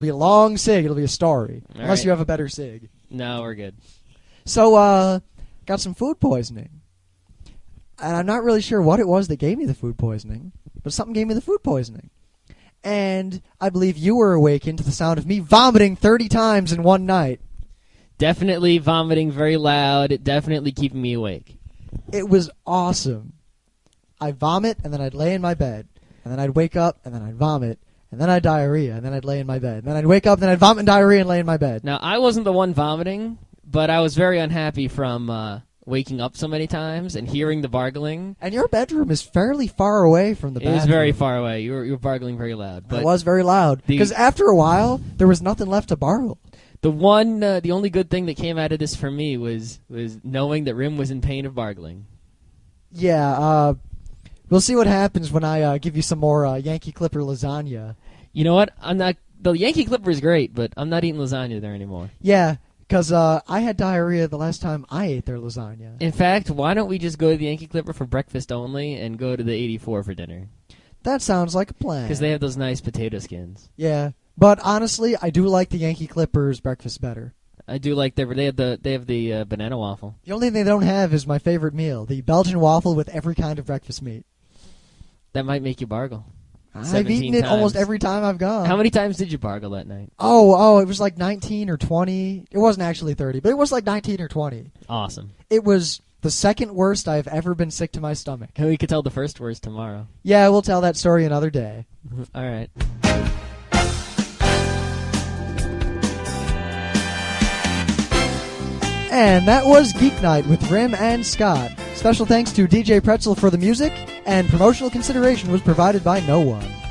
be a long sig. It'll be a story, All unless right. you have a better sig. No, we're good. So, uh, got some food poisoning. And I'm not really sure what it was that gave me the food poisoning, but something gave me the food poisoning. And I believe you were awakened to the sound of me vomiting 30 times in one night. Definitely vomiting very loud. Definitely keeping me awake. It was awesome. I'd vomit, and then I'd lay in my bed. And then I'd wake up, and then I'd vomit. And then I'd diarrhea, and then I'd lay in my bed. And then I'd wake up, and then I'd vomit and diarrhea and lay in my bed. Now, I wasn't the one vomiting, but I was very unhappy from uh, waking up so many times and hearing the bargling. And your bedroom is fairly far away from the It bathroom. was very far away. You were, you were bargling very loud. But it was very loud. the- Because after a while, there was nothing left to bargle. the one, uh, the only good thing that came out of this for me was was knowing that Rym was in pain of bargling. Yeah, uh, we'll see what happens when I uh, give you some more uh, Yankee Clipper lasagna. You know what? I'm not. The Yankee Clipper is great, but I'm not eating lasagna there anymore. Yeah, because uh, I had diarrhea the last time I ate their lasagna. In fact, why don't we just go to the Yankee Clipper for breakfast only and go to the 84 for dinner? That sounds like a plan. Because they have those nice potato skins. yeah, but honestly, I do like the Yankee Clippers breakfast better. I do like their. They have the they have the uh, banana waffle. The only thing they don't have is my favorite meal, the Belgian waffle with every kind of breakfast meat. That might make you bargle. I've 17 eaten it almost every time I've gone. How many times did you bargle that night? Oh, oh, it was like 19 or 20. It wasn't actually 30, but it was like 19 or 20. Awesome. It was the second worst I've ever been sick to my stomach. And we could tell the first worst tomorrow. Yeah, we'll tell that story another day. All right. And that was Geek Night with Rym and Scott. Special thanks to DJ Pretzel for the music, and promotional consideration was provided by no one.